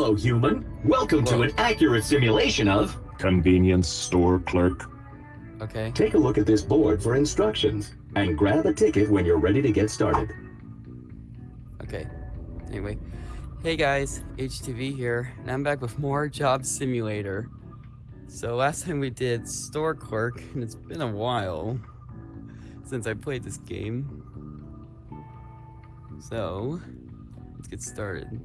Hello, human. Welcome to an accurate simulation of... Convenience store clerk. Okay. Take a look at this board for instructions, and grab a ticket when you're ready to get started. Okay. Anyway. Hey guys, HTV here, and I'm back with more Job Simulator. So last time we did Store Clerk, and it's been a while since I played this game. So, let's get started.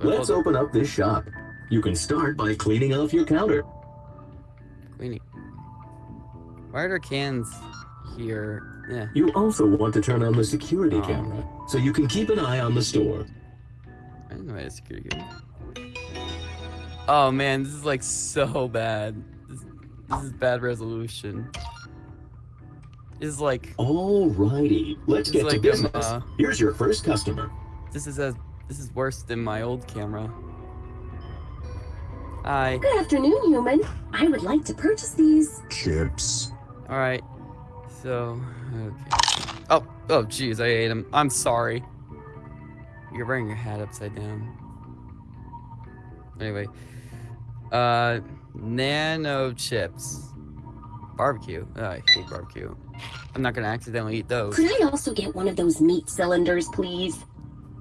Let's open up this shop. You can start by cleaning off your counter. Cleaning. Why are there cans here? Yeah. You also want to turn on the security Oh. camera, so you can keep an eye on the store. I didn't know I had a security camera. Oh man, this is like so bad. This, this is bad resolution. This is like Alrighty, let's get to like, um, business. uh, Here's your first customer. this is as this is worse than my old camera. Hi. Good afternoon, human. I would like to purchase these. Chips. All right. So, okay. Oh, oh, jeez, I ate them. I'm sorry. You're wearing your hat upside down. Anyway, uh, nano chips, barbecue. Oh, I hate barbecue. I'm not gonna accidentally eat those. Could I also get one of those meat cylinders, please?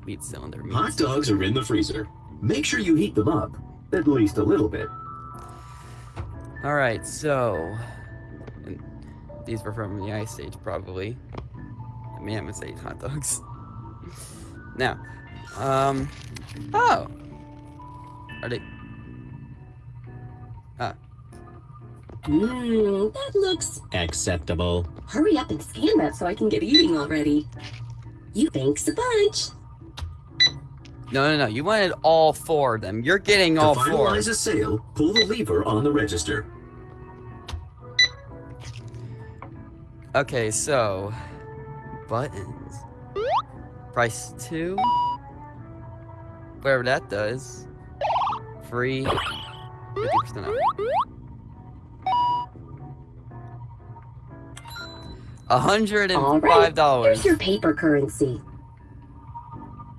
Meat cylinder. Meat Hot dogs are in the freezer. Make sure you heat them up, at least a little bit. All right, so and these were from the ice age, probably. The mammoth ate hot dogs. now, um, oh, are they? Ah. Mmm, that looks. Acceptable. Hurry up and scan that so I can get eating already. You thanks a bunch. No, no, no. You wanted all four of them. You're getting To all four. finalize a sale, pull the lever on the register. Okay, so buttons. Price two. Whatever that does. Free. 50% off. A hundred and All right. dollars. Here's your paper currency.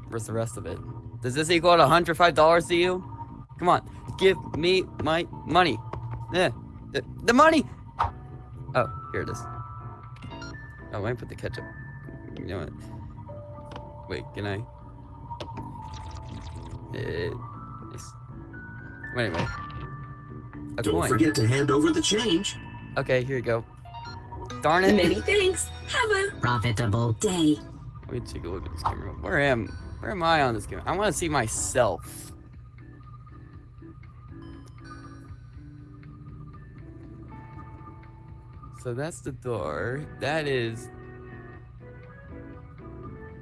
Where's the rest of it? Does this equal to hundred five dollars to you? Come on, give me my money. Yeah, the, the money. Oh, here it is. Oh, I put the ketchup. You know what? Wait, can I? Uh, nice. Well, anyway. A Don't coin. forget to hand over the change. Okay, here you go. Darn it. Many thanks. Have a profitable day. Let me take a look at this camera. Where am where am I on this game? I want to see myself. So that's the door. That is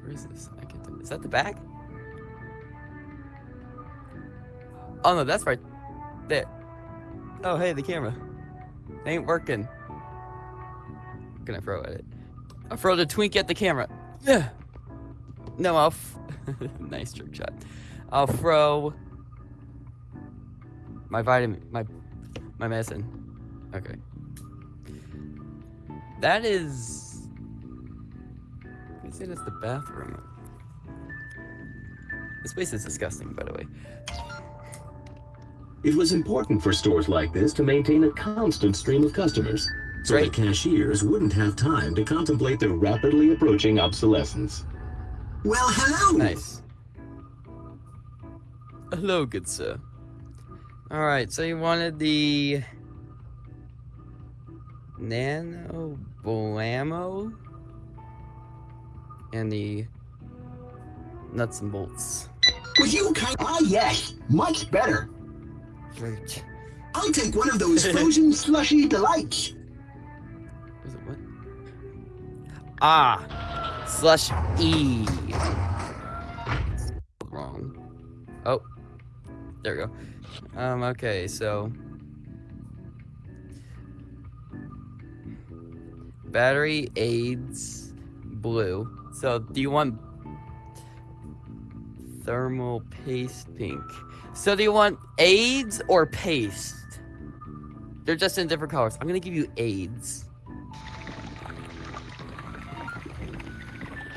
Where is this? I is that the back? Oh no, that's right there. Oh hey, the camera. It ain't working. What can I throw at it? I'll throw the twink at the camera. Yeah. No, I'll. Nice trick shot. I'll throw my vitamin, my my medicine. Okay. That is. I say that's the bathroom. This place is disgusting, by the way. It was important for stores like this to maintain a constant stream of customers, so Right. the cashiers wouldn't have time to contemplate their rapidly approaching obsolescence. Well, hello! Nice. Hello, good sir. Alright, so you wanted the Nano Blammo and the nuts and bolts. Would you kind Ah, yes, much better. Great. I'll take one of those frozen slushy delights. Is it what? Ah, slush E. Wrong. Oh, there we go. Um. Okay, so battery aids blue. So do you want thermal paste pink? So do you want aids or paste? They're just in different colors. I'm gonna give you aids.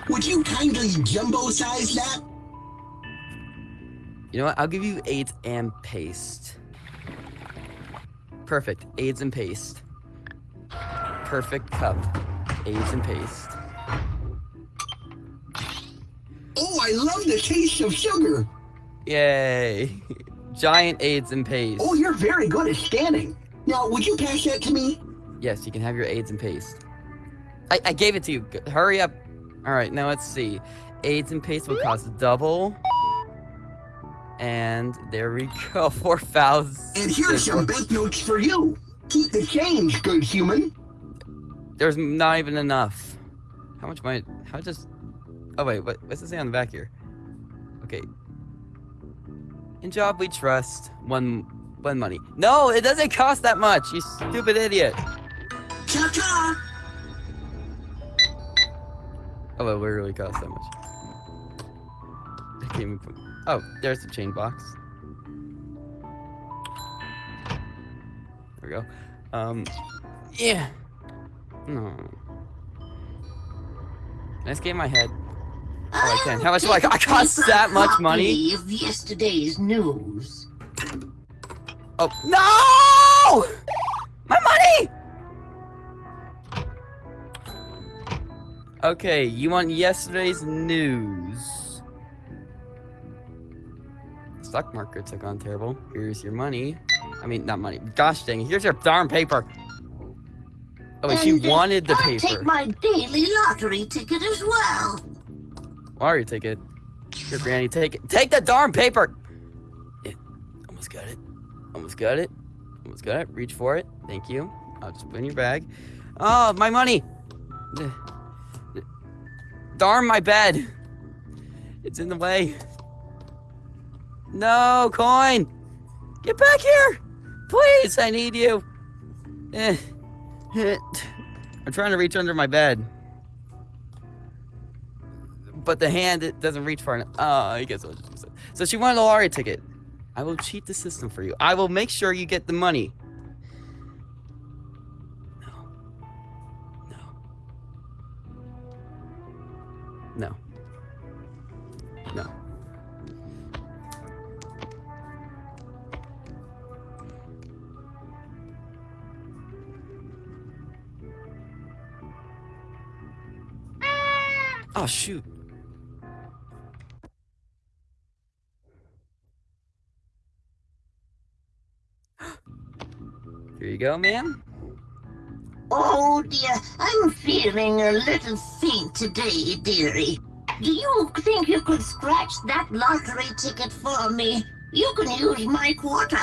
Would you kindly jumbo size that? You know what? I'll give you AIDS and paste. Perfect. AIDS and paste. Perfect cup. AIDS and paste. Oh, I love the taste of sugar. Yay. Giant AIDS and paste. Oh, you're very good at scanning. Now, would you pass that to me? Yes, you can have your AIDS and paste. I, I gave it to you. Hurry up. All right, now let's see. AIDS and paste will cost double. And there we go. 4,000. And here's some banknotes for you. Keep the change, good human. There's not even enough. How much money? How just? Oh wait, what? What's it say on the back here? Okay. In job we trust. One, one money. No, it doesn't cost that much. You stupid idiot. Ta-ta! Oh, it really cost that much. I can't even put. Oh, there's the chain box. There we go. Um, yeah. No. Let's get my head. Oh, I can. How much do I, I cost that much money? Of yesterday's news. Oh, no! Okay, you want yesterday's news. Stock market took on terrible. Here's your money. I mean, not money. Gosh dang. Here's your darn paper. Oh, wait, she And, wanted the paper. take my daily lottery ticket as well. Lottery ticket. Here, Granny, take it. Take the darn paper! Yeah, almost got it. Almost got it. Almost got it. Reach for it. Thank you. I'll just put it in your bag. Oh, my money! Darn my bed! It's in the way. No, coin! Get back here! Please, I need you! Eh. I'm trying to reach under my bed but the hand it doesn't reach far enough. Oh, I guess it. So she wanted a lottery ticket. I will cheat the system for you. I will make sure you get the money. No. No. Oh shoot. Here you go, ma'am. Oh dear, I'm feeling a little faint today, dearie. Do you think you could scratch that lottery ticket for me? You can use my quarter.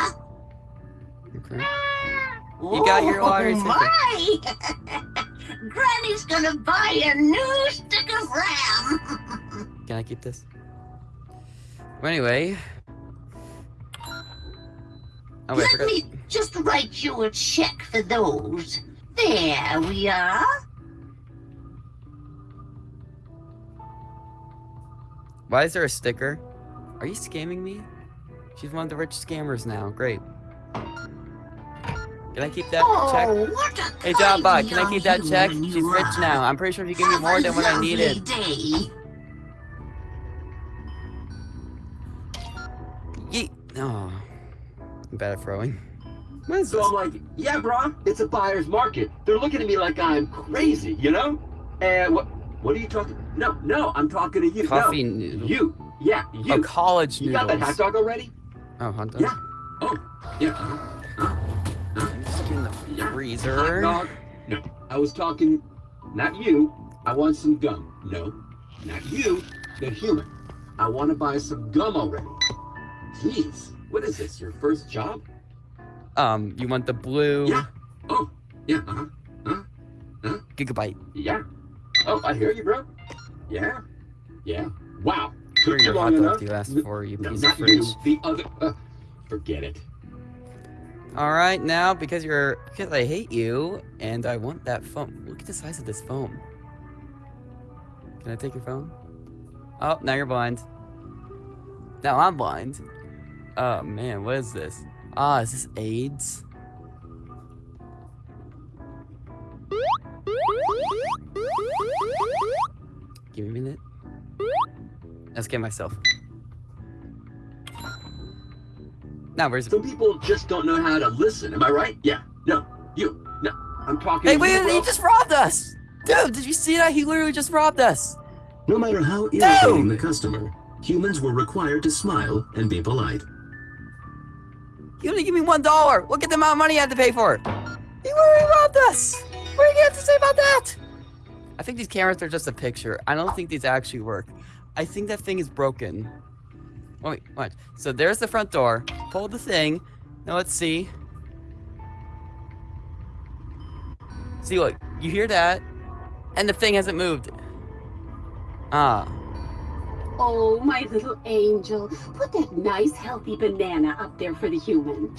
Okay. You got your oh, lottery oh, My! Granny's gonna buy a new stick of ram. Can I keep this? Well, anyway. Oh wait, Let me just write you a check for those. There we are. Why is there a sticker? Are you scamming me? She's one of the rich scammers now. Great. Can I keep that oh, check? Hey, John Bot, can I keep that check? She's rich are. now. I'm pretty sure she gave me more than what I needed. Day. Yeet. Oh. I'm bad at throwing. So this? I'm like, yeah, bro, it's a buyer's market. They're looking at me like I'm crazy, you know? And what? What are you talking? No, no, I'm talking to you. Coffee No, noodle. you. Yeah, you. Oh, college you noodles. got that hot dog already? Oh, hot dog. Yeah. Oh, yeah. Just in the freezer. Hot dog. No, I was talking, not you. I want some gum. No, not you, the human. I want to buy some gum already. Jeez, what is this? Your first job? Um, you want the blue Yeah. Oh, yeah. Uh-huh. Uh -huh. gigabyte? Yeah. Oh, I hear you, bro. Yeah. Yeah. Wow. Took you your long hot enough. dog you asked for, you No, piece not of fridge. you. The other. Uh, forget it. All right, now because you're because I hate you and I want that phone. Look at the size of this phone. Can I take your phone? Oh, now you're blind. Now I'm blind. Oh man, what is this? Ah, is this AIDS? Give me a minute. Let's get myself. Now where's Some people just don't know how to listen. Am I right? Yeah. No. You. No. I'm talking. Hey, wait, he just robbed us! Dude, did you see that? He literally just robbed us! No matter how irritating the customer, humans were required to smile and be polite. He only give me one dollar! Look at the amount of money I had to pay for it! He literally robbed us! What are you have to say about that? I think these cameras are just a picture. I don't think these actually work. I think that thing is broken. Oh, wait, what? So there's the front door. Pull the thing. Now let's see. See, look. You hear that? And the thing hasn't moved. Ah. Oh, my little angel. Put that nice, healthy banana up there for the human.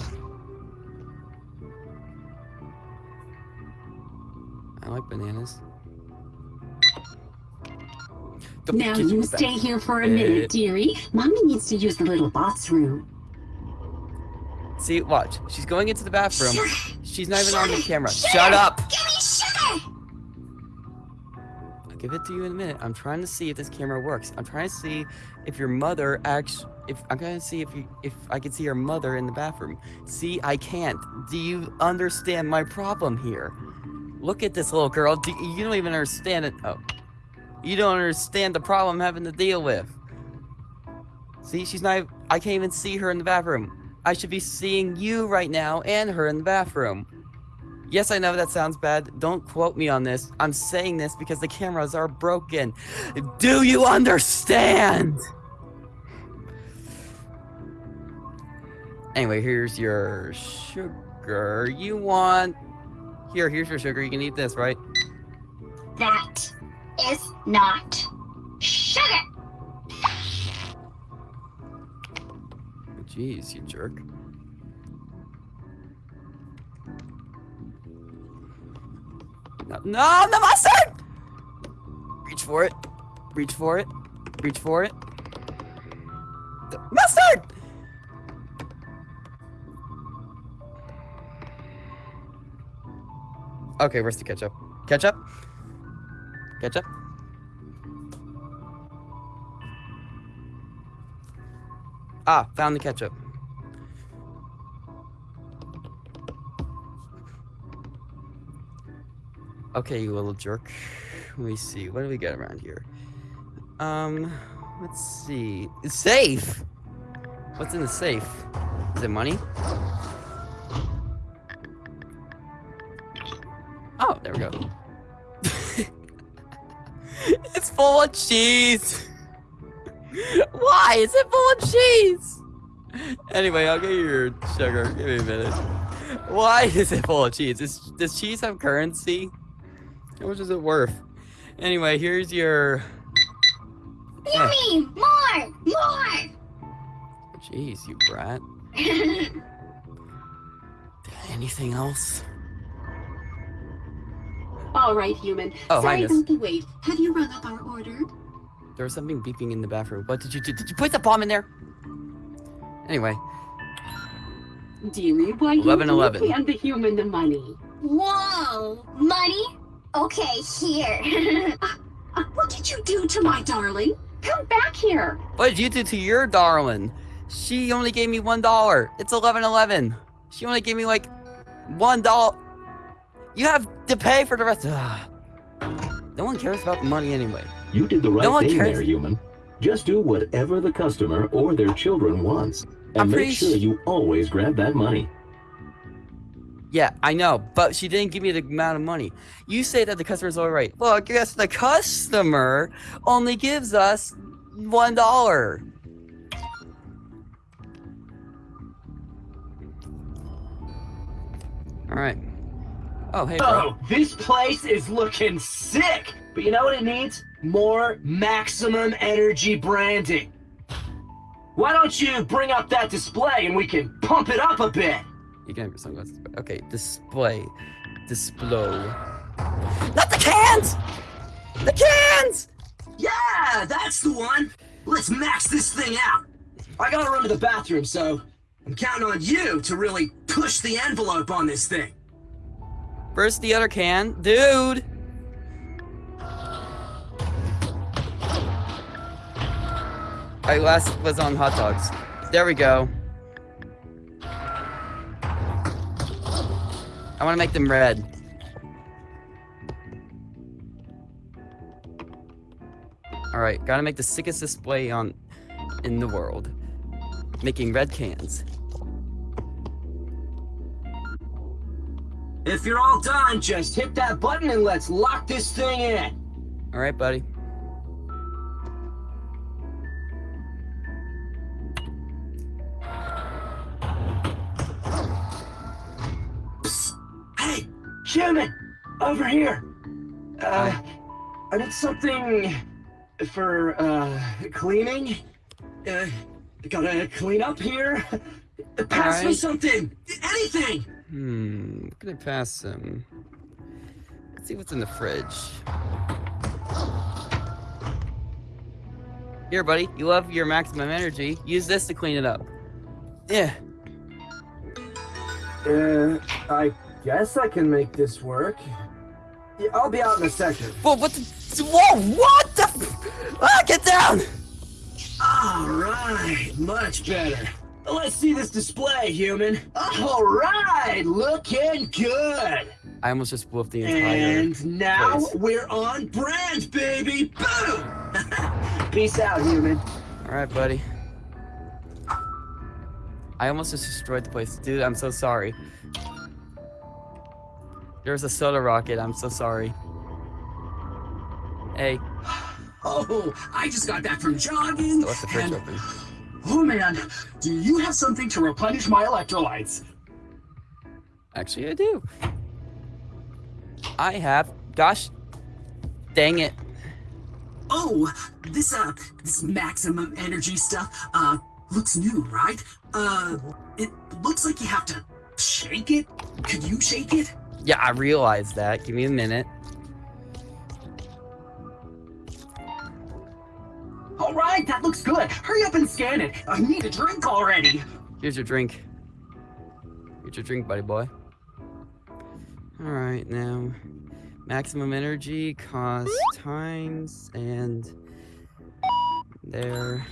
I like bananas. Now you back. stay here for a minute, dearie. Mommy needs to use the little box room. See, watch. She's going into the bathroom. She's not even on the camera. Shut Shut it! up! Give it to you in a minute. I'm trying to see if this camera works. I'm trying to see if your mother actually. If I'm to see if you if I can see your mother in the bathroom. See, I can't. Do you understand my problem here? Look at this little girl. Do, you don't even understand it. Oh, you don't understand the problem I'm having to deal with. See, she's not. I can't even see her in the bathroom. I should be seeing you right now and her in the bathroom. Yes, I know that sounds bad. Don't quote me on this. I'm saying this because the cameras are broken. Do you understand? Anyway, here's your sugar. You want. Here, here's your sugar. You can eat this, right? That is not sugar. Jeez, you jerk. No, no, the mustard! Reach for it. Reach for it. Reach for it. Mustard! Okay, where's the ketchup? Ketchup? Ketchup? Ah, found the ketchup. Okay, you little jerk. Let me see. What do we got around here? Um, let's see. It's safe. What's in the safe? Is it money? Oh, there we go. it's full of cheese. Why is it full of cheese? Anyway, I'll get your sugar. Give me a minute. Why is it full of cheese? Is, does cheese have currency? How much is it worth? Anyway, here's your. Yummy! More! More! Jeez, you brat. Anything else? All right, human. Oh, Sorry Highness. about the wait. Have you rung up our order? There was something beeping in the bathroom. What did you do? Did you put the bomb in there? Anyway, Dearie, why 11, you 11. hand the human the money? Whoa! Money? Okay, here. Uh, what did you do to my darling? Come back here. what did you do to your darling? She only gave me one dollar. It's eleven eleven. She only gave me like one dollar. You have to pay for the rest. Ugh. No one cares about the money anyway. You did the right No thing cares. there, human. Just do whatever the customer or their children wants. And I'm make sure you always grab that money. Yeah, I know, but she didn't give me the amount of money. You say that the customer's all right. Well, I guess the customer only gives us one dollar. All right. Oh, hey, bro. Oh, this place is looking sick. But you know what it needs? More maximum energy branding. Why don't you bring up that display and we can pump it up a bit? You can have your sunglasses. Okay, display, display. Not the cans. The cans. Yeah, that's the one. Let's max this thing out. I gotta run to the bathroom, so I'm counting on you to really push the envelope on this thing. Where's the other can, dude? I last was on hot dogs. There we go. I want to make them red. All right, gotta make the sickest display on in the world. Making red cans. If you're all done, just hit that button and let's lock this thing in. All right, buddy. Human, over here. Uh, I need something for uh cleaning. Uh, gotta clean up here. Pass me something, anything. Hmm, what can I pass him? Let's see what's in the fridge. Here, buddy. You love your maximum energy. Use this to clean it up. Yeah. Uh, I guess I can make this work. Yeah, I'll be out in a second. Whoa, what the? Whoa, what the? f- Ah, get down! All right, much better. Let's see this display, human. All right, looking good. I almost just blew up the entire. And now place. we're on brand, baby. Boom. Peace out, human. All right, buddy. I almost just destroyed the place, dude. I'm so sorry. There's a soda rocket. I'm so sorry. Hey, Oh, I just got back from jogging. Left the fridge and- open. Oh man, do you have something to replenish my electrolytes? Actually, I do. I have. Gosh, dang it. Oh, this uh, this maximum energy stuff uh looks new, right? Uh, it looks like you have to shake it. Could you shake it? Yeah, I realized that. Give me a minute. All right, that looks good. Hurry up and scan it. I need a drink already. Here's your drink. Here's your drink, buddy boy. All right, now maximum energy, cost times, and there.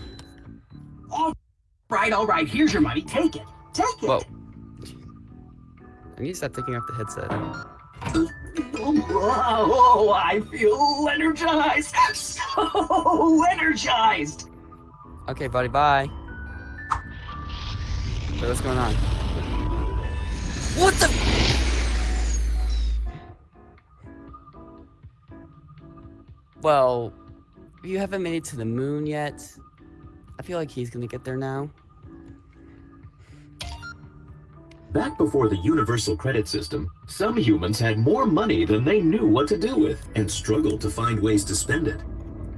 Right, all right. Here's your money. Take it. Take it. Whoa. I need to stop taking off the headset. Whoa, I feel energized. So energized. Okay, buddy, bye. Wait, what's going on? What the? Well, you haven't made it to the moon yet. I feel like he's gonna get there now. Back before the universal credit system, some humans had more money than they knew what to do with and struggled to find ways to spend it.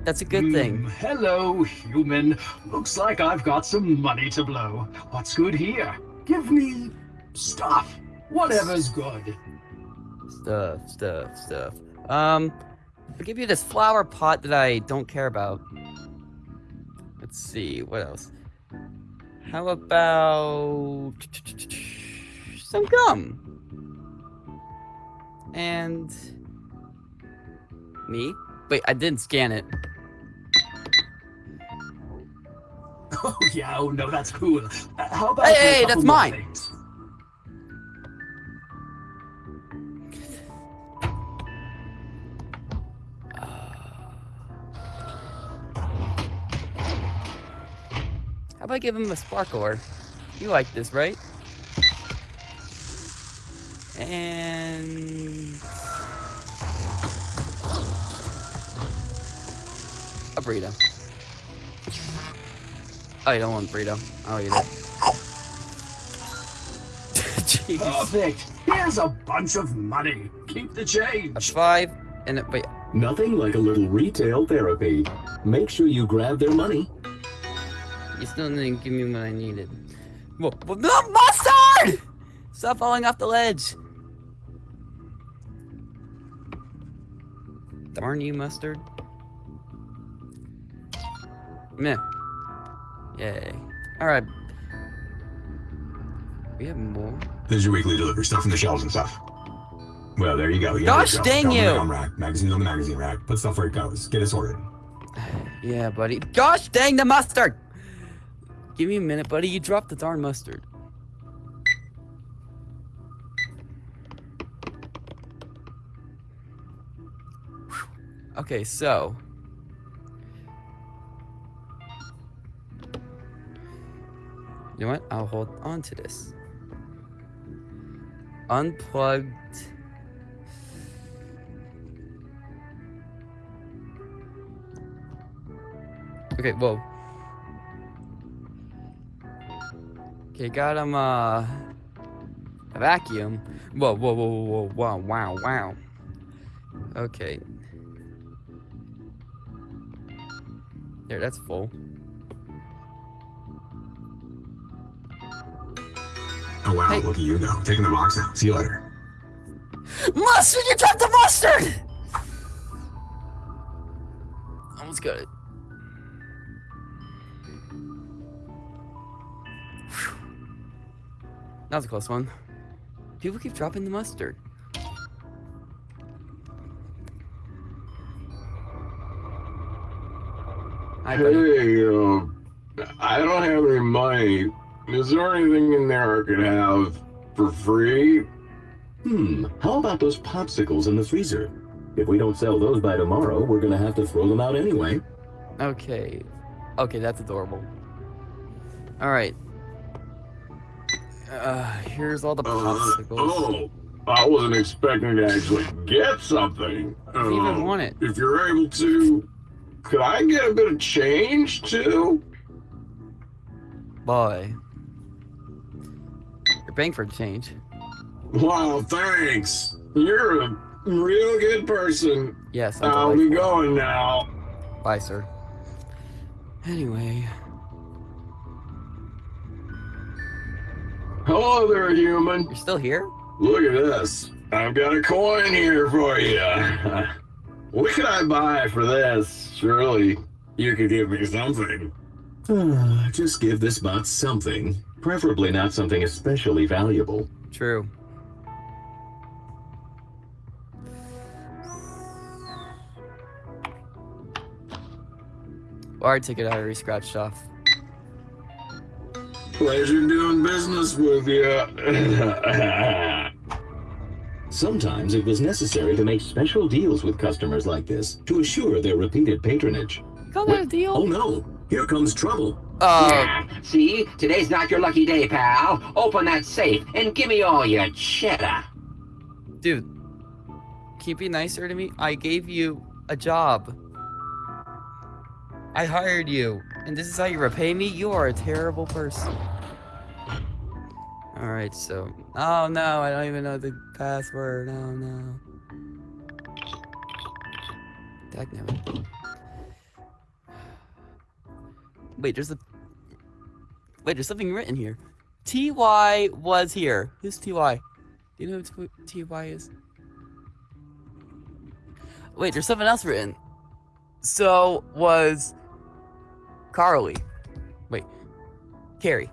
That's a good thing. Mm, hello, human. Looks like I've got some money to blow. What's good here? Give me stuff. Whatever's good. Stuff, stuff, stuff. Um, I'll give you this flower pot that I don't care about. Let's see, what else? How about some gum? And me? Wait, I didn't scan it. Oh yeah, oh no, that's cool. Uh, how about Hey, hey, that's mine. things? How about I give him a sparkler? You like this, right? And a burrito. Oh, you don't want burrito? I'll eat it. Jeez. Perfect. Here's a bunch of money. Keep the A change. five and a wait. Nothing like a little retail therapy. Make sure you grab their money. You still didn't give me what I needed. Whoa, whoa, no, mustard! Stop falling off the ledge. Darn you, mustard. Meh. Yay. Alright. We have more. This is your weekly delivery stuff from the shelves and stuff. Well, there you go. You Gosh dang on you. Gum rack. Magazines on the magazine rack. Put stuff where it goes. Get it sorted. Yeah, buddy. Gosh dang the mustard! Give me a minute, buddy. You dropped the darn mustard. Okay, so. You know what? I'll hold on to this. Unplugged. Okay, whoa. Okay, got him, uh, a vacuum. Whoa, whoa, whoa, whoa, whoa, wow, wow, wow. Okay. There, that's full. Oh wow, Hey. look at you go. Taking the box out. See you later. Mustard, you dropped the mustard! Almost got it. That was a close one. People keep dropping the mustard. Hi, buddy. Hey, uh, I don't have any money. Is there anything in there I could have for free? Hmm, how about those popsicles in the freezer? If we don't sell those by tomorrow, we're gonna have to throw them out anyway. Okay. Okay, that's adorable. Alright. Uh, here's all the Uh, popsicles. oh, I wasn't expecting to actually get something. If you even Uh, want it. If you're able to, could I get a bit of change too? Boy. You're paying for change. Wow, thanks. You're a real good person. Yes, I'm I'll be going now. Bye, sir. Anyway. Hello there, human. You're still here? Look at this. I've got a coin here for you. what can I buy for this? Surely you could give me something. Ah, Just give this bot something. Preferably not something especially valuable. True. Our ticket I already scratched off. Pleasure doing business with you. Sometimes it was necessary to make special deals with customers like this to assure their repeated patronage. Call that a deal? Oh no, here comes trouble. Uh, Yeah, see? Today's not your lucky day, pal. Open that safe and give me all your cheddar. dude. Can you be nicer to me? I gave you a job. I hired you. And this is how you repay me? You are a terrible person. Alright, so. Oh no, I don't even know the password. Oh no. Wait, there's a. Wait, there's something written here. TY was here. Who's TY? Do you know who TY is? Wait, there's something else written. So was Carly. Wait. Carrie.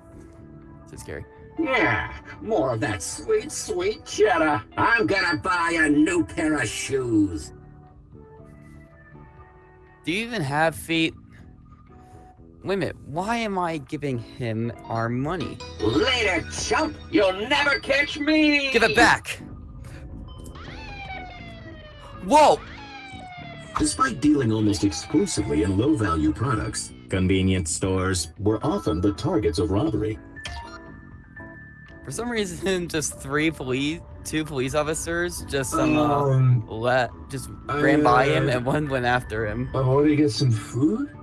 Says Carrie. Yeah, more of that sweet, sweet cheddar. I'm gonna buy a new pair of shoes. Do you even have feet? Wait a minute, why am I giving him our money? Later, chump. You'll never catch me. Give it back! Whoa! Despite dealing almost exclusively in low-value products, convenience stores were often the targets of robbery. For some reason, just three police, two police officers just some Um, let, just I, ran by him uh, and one went after him. I want to get some food.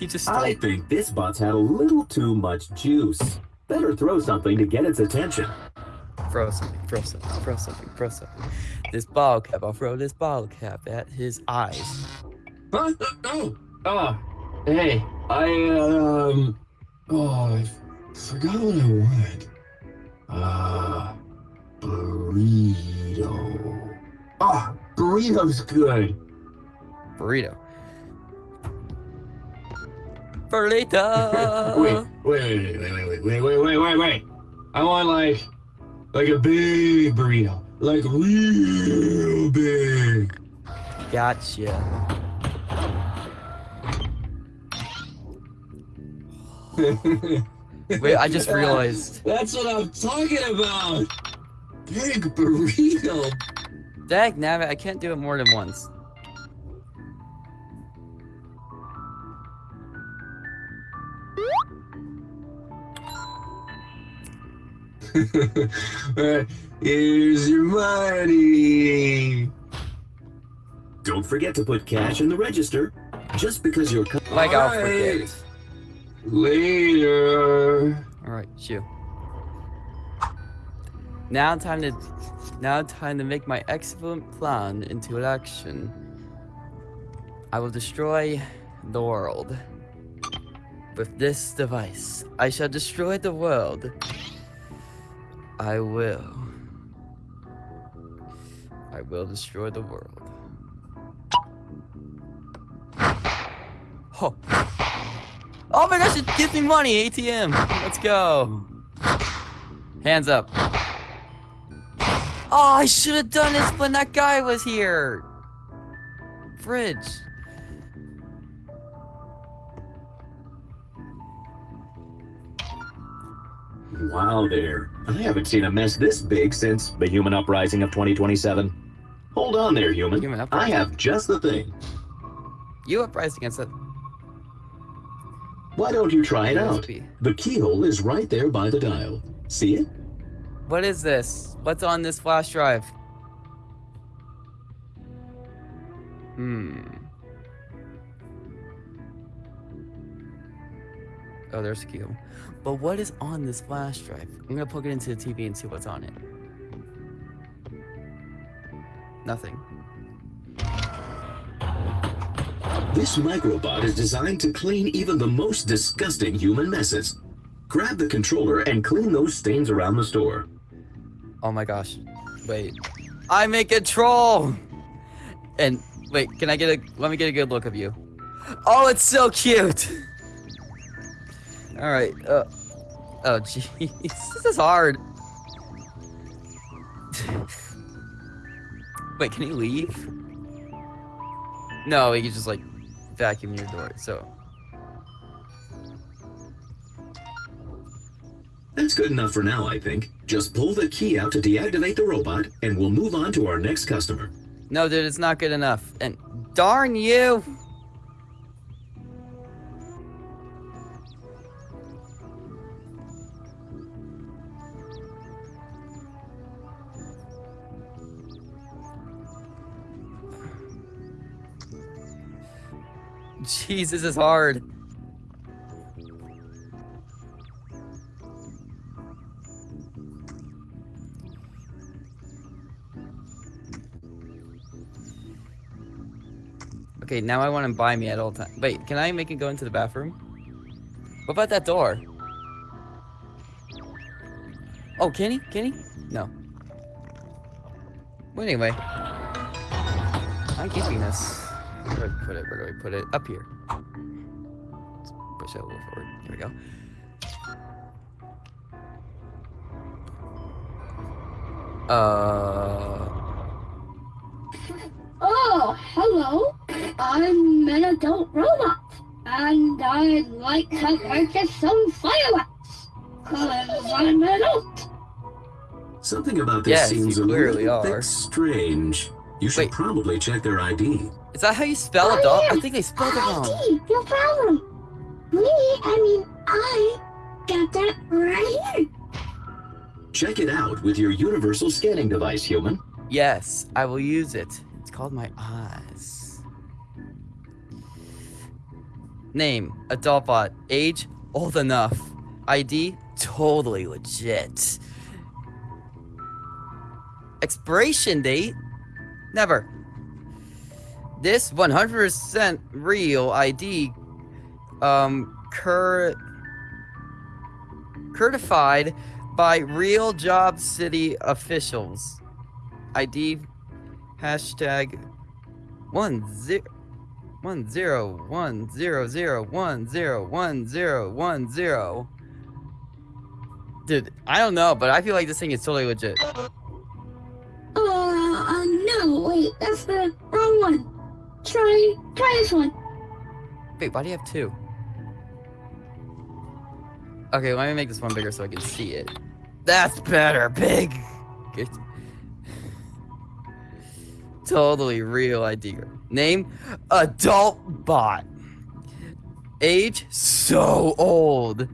He just I stole think this bot's had a little too much juice. Better throw something to get its attention. throw something, throw something, throw something, throw something. This ball cap, I'll throw this ball cap at his eyes. Huh? Oh, oh, hey, I um, oh, I forgot what I wanted. Uh, burrito. Oh, burrito's good. Burrito. Burrito! wait, wait, wait, wait, wait, wait, wait, wait, wait, wait. I want like, like a big burrito, like real big. Gotcha. Wait, I just realized. That's what I'm talking about. Big burrito. Dag now I can't do it more than once. here's your money. Don't forget to put cash in the register. Just because you're... Like I'll forget. Later. Shoo. Now time to now time to make my excellent plan into action. I will destroy the world. With this device, I shall destroy the world. I will. I will destroy the world. Oh. Oh my gosh, it gives me money, ATM. Let's go. Hands up. Oh, I should have done this when that guy was here. Fridge. Wow there. I haven't seen a mess this big since the human uprising of 2027. Hold on there, human. Human I have just the thing. You uprising against it. Why don't you try it out? The keyhole is right there by the dial. See it? What is this? What's on this flash drive? Hmm. Oh, there's a key. But what is on this flash drive? I'm gonna plug it into the TV and see what's on it. Nothing. This microbot is designed to clean even the most disgusting human messes. Grab the controller and clean those stains around the store. Oh my gosh. Wait. I'm in control! And wait, can I get a let me get a good look of you. Oh, it's so cute! Alright, uh Oh jeez. This is hard. wait, can he leave? No, he can just like vacuum your door, so That's good enough for now, I think. Just pull the key out to deactivate the robot, and we'll move on to our next customer. No dude, it's not good enough. And darn you! Jeez, this is hard. Okay, now I want to buy me at all times. Wait, can I make it go into the bathroom? What about that door? Oh, can he? Can he? No. Well, anyway. I'm keeping this. Where do I put it? Where do I put it? Up here. Let's push it a little forward. Here we go. Uh. Oh, hello. I'm an adult robot, and I'd like to purchase some fireworks. Cause I'm an adult. Something about this Yes, seems a clearly little are. strange. You should Wait. probably check their ID. Is that how you spell Oh, adult? yeah. I think they spelled it wrong. ID, no problem. Me, I mean, I got that right here. Check it out with your universal scanning device, human. Yes, I will use it. It's called my eyes. Name, adult bot. Age, old enough. ID, totally legit. Expiration date, never. This 100% real ID, um, cur certified by real job city officials. ID hashtag one zero one zero one zero zero one zero one zero one zero. Dude, I don't know, but I feel like this thing is totally legit. Uh, uh, no, wait, that's the wrong one. Try, try this one. Wait, why do you have two? Okay, let me make this one bigger so I can see it. That's better, big. Good. Totally real ID. Name, adult bot. Age, so old.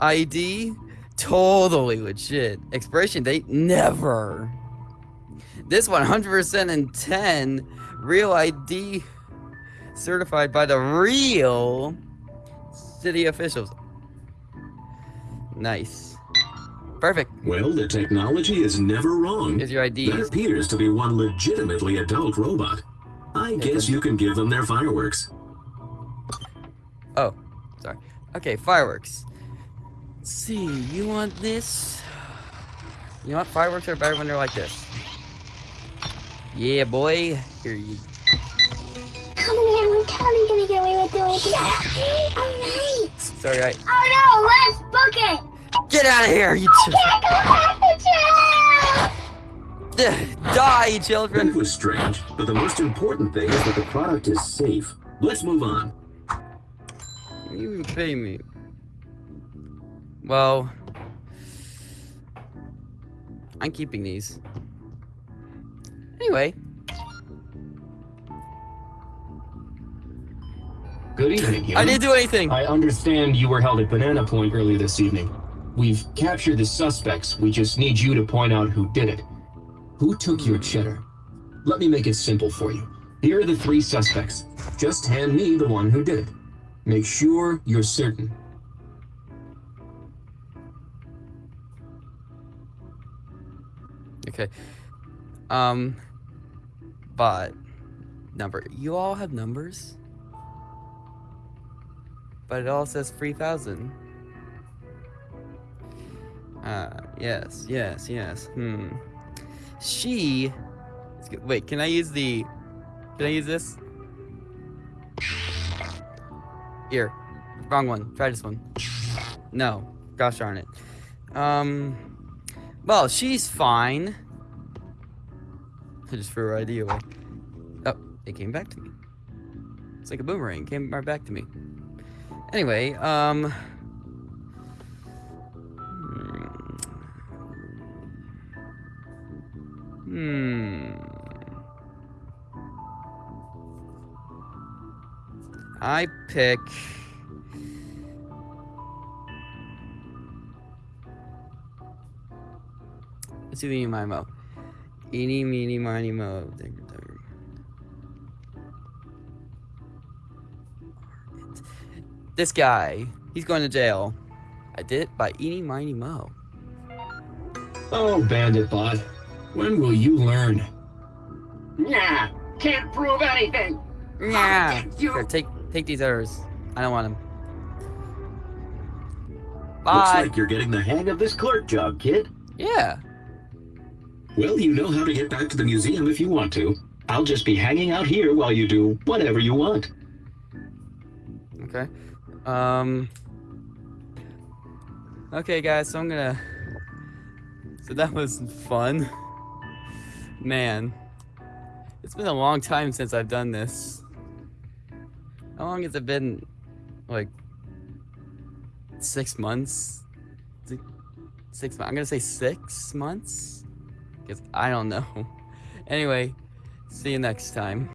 ID, totally legit. Expiration date, never. This 100% in 10. Real ID certified by the real city officials. Nice. Perfect. Well, the technology is never wrong. Here's your ID. That appears to be one legitimately adult robot. I guess you can give them their fireworks. Oh, sorry. Okay, fireworks. Let's see, you want this? You know what? Fireworks are better when they're like this. Yeah, boy. Here you. Come here, I'm totally gonna get away with doing this. Alright. Sorry, I. Oh no, let's book it! Get out of here, you I can't go back to jail! Die, children! It was strange, but the most important thing is that the product is safe. Let's move on. You even pay me. Well, I'm keeping these. Anyway, Good evening, I didn't do anything. I understand you were held at Banana Point earlier this evening. We've captured the suspects. We just need you to point out who did it. Who took your cheddar? Let me make it simple for you. Here are the three suspects. Just hand me the one who did it. Make sure you're certain. Okay. Um, but number. You all have numbers, but it all says three thousand. Ah, yes, yes, yes. Hmm. She. Wait, can I use the? Can I use this? Here, wrong one. Try this one. No, gosh darn it. Um. Well, she's fine. Just her ID away. Oh, it came back to me. It's like a boomerang. Came right back to me. Anyway, um. Hmm. I pick. Let's do the my mo. Eeny, meeny, miny, mo. Digger, digger. This guy, he's going to jail. I did it by eeny, miny, mo. Oh, Bandit Bot. When will you learn? Nah, can't prove anything. Nah. you- Here, take take these others. I don't want them. Looks like you're getting the hang of this clerk job, kid. yeah. Well, you know how to get back to the museum if you want to. I'll just be hanging out here while you do whatever you want. Okay. Um. Okay, guys. So I'm gonna. So that was fun. Man, it's been a long time since I've done this. How long has it been? Like six months? Six, months. I'm gonna say six months. Cause I don't know. Anyway, see you next time.